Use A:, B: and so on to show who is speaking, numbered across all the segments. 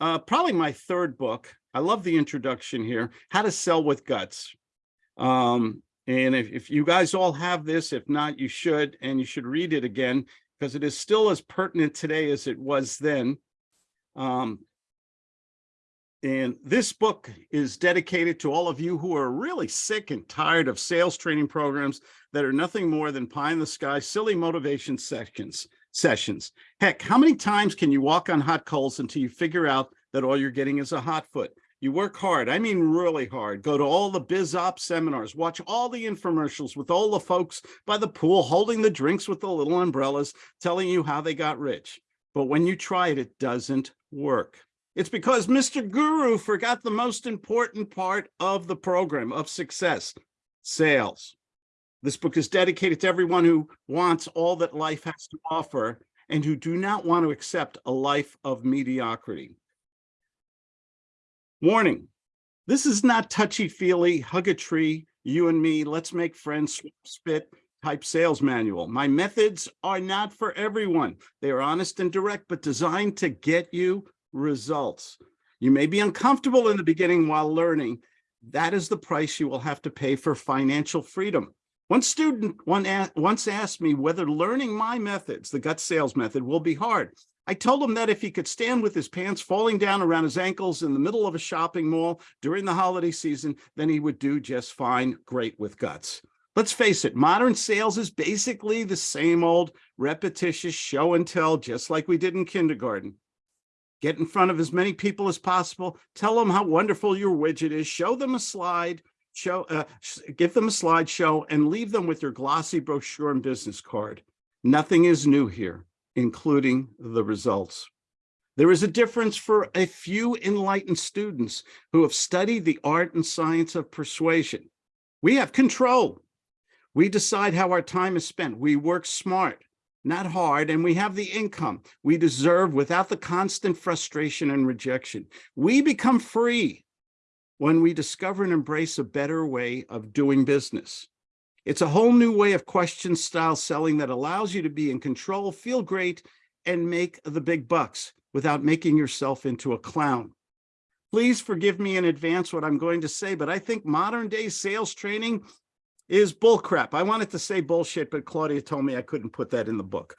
A: uh, probably my third book. I love the introduction here, How to Sell with Guts. Um, and if, if you guys all have this, if not, you should, and you should read it again because it is still as pertinent today as it was then. Um, and this book is dedicated to all of you who are really sick and tired of sales training programs that are nothing more than pie in the sky, silly motivation sections, sessions. Heck, how many times can you walk on hot coals until you figure out that all you're getting is a hot foot? You work hard, I mean really hard. Go to all the biz op seminars, watch all the infomercials with all the folks by the pool holding the drinks with the little umbrellas, telling you how they got rich. But when you try it, it doesn't work. It's because Mr. Guru forgot the most important part of the program of success, sales. This book is dedicated to everyone who wants all that life has to offer and who do not want to accept a life of mediocrity. Warning, this is not touchy-feely, hug a tree, you and me, let's make friends, spit type sales manual. My methods are not for everyone. They are honest and direct, but designed to get you results. You may be uncomfortable in the beginning while learning. That is the price you will have to pay for financial freedom. One student once asked me whether learning my methods, the gut sales method, will be hard. I told him that if he could stand with his pants falling down around his ankles in the middle of a shopping mall during the holiday season, then he would do just fine, great with guts. Let's face it, modern sales is basically the same old repetitious show and tell, just like we did in kindergarten get in front of as many people as possible, tell them how wonderful your widget is, show them a slide, show, uh, give them a slideshow and leave them with your glossy brochure and business card. Nothing is new here, including the results. There is a difference for a few enlightened students who have studied the art and science of persuasion. We have control. We decide how our time is spent. We work smart not hard, and we have the income we deserve without the constant frustration and rejection. We become free when we discover and embrace a better way of doing business. It's a whole new way of question style selling that allows you to be in control, feel great, and make the big bucks without making yourself into a clown. Please forgive me in advance what I'm going to say, but I think modern day sales training is bullcrap. I wanted to say bullshit, but Claudia told me I couldn't put that in the book.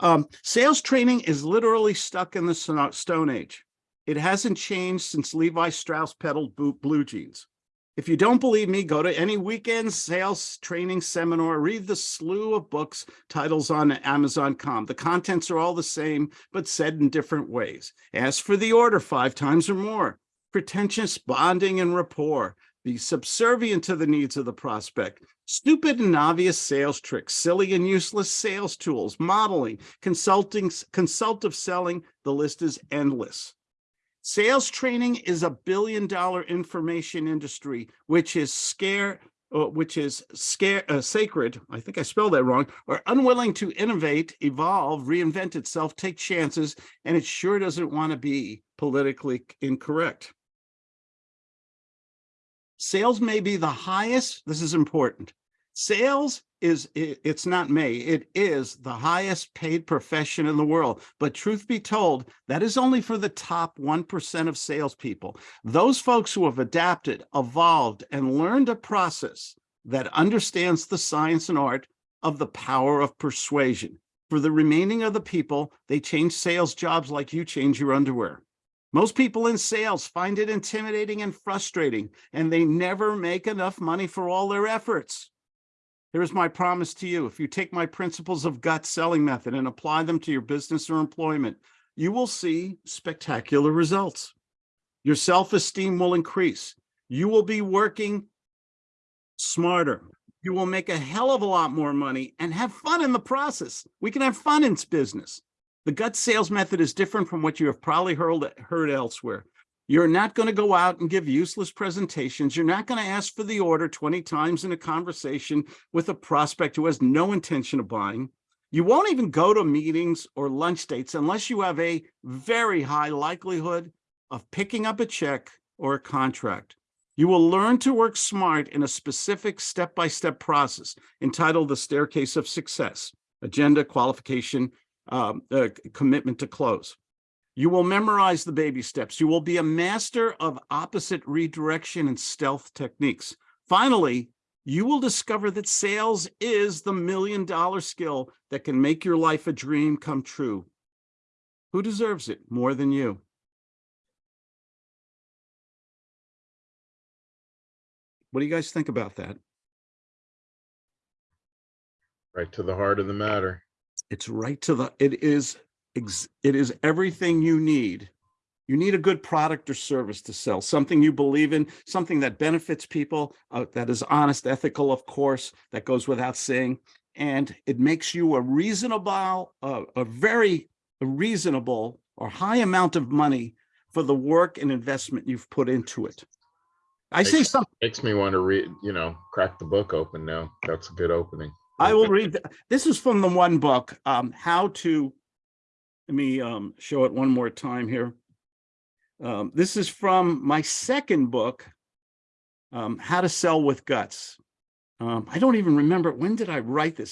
A: Um, sales training is literally stuck in the Stone Age. It hasn't changed since Levi Strauss peddled blue jeans. If you don't believe me, go to any weekend sales training seminar, read the slew of books, titles on Amazon.com. The contents are all the same, but said in different ways. Ask for the order five times or more. Pretentious bonding and rapport be subservient to the needs of the prospect. Stupid and obvious sales tricks, silly and useless sales tools, modeling, consulting, consultative selling, the list is endless. Sales training is a billion dollar information industry, which is scare, uh, which is scare, uh, sacred, I think I spelled that wrong, or unwilling to innovate, evolve, reinvent itself, take chances, and it sure doesn't want to be politically incorrect. Sales may be the highest, this is important. Sales is, it's not me it is the highest paid profession in the world. But truth be told, that is only for the top 1% of salespeople. Those folks who have adapted, evolved, and learned a process that understands the science and art of the power of persuasion. For the remaining of the people, they change sales jobs like you change your underwear. Most people in sales find it intimidating and frustrating, and they never make enough money for all their efforts. Here's my promise to you. If you take my principles of gut selling method and apply them to your business or employment, you will see spectacular results. Your self-esteem will increase. You will be working smarter. You will make a hell of a lot more money and have fun in the process. We can have fun in business. The gut sales method is different from what you have probably heard, heard elsewhere. You're not going to go out and give useless presentations. You're not going to ask for the order 20 times in a conversation with a prospect who has no intention of buying. You won't even go to meetings or lunch dates unless you have a very high likelihood of picking up a check or a contract. You will learn to work smart in a specific step-by-step -step process entitled the Staircase of Success, Agenda, Qualification, um, uh, commitment to close. You will memorize the baby steps. You will be a master of opposite redirection and stealth techniques. Finally, you will discover that sales is the million dollar skill that can make your life a dream come true. Who deserves it more than you? What do you guys think about that?
B: Right to the heart of the matter.
A: It's right to the, it is, it is everything you need. You need a good product or service to sell, something you believe in, something that benefits people, uh, that is honest, ethical, of course, that goes without saying. And it makes you a reasonable, uh, a very reasonable or high amount of money for the work and investment you've put into it. I say
B: Makes-
A: something,
B: Makes me want to read, you know, crack the book open now. That's a good opening.
A: I will read, this is from the one book, um, how to, let me, um, show it one more time here. Um, this is from my second book, um, How to Sell with Guts. Um, I don't even remember, when did I write this?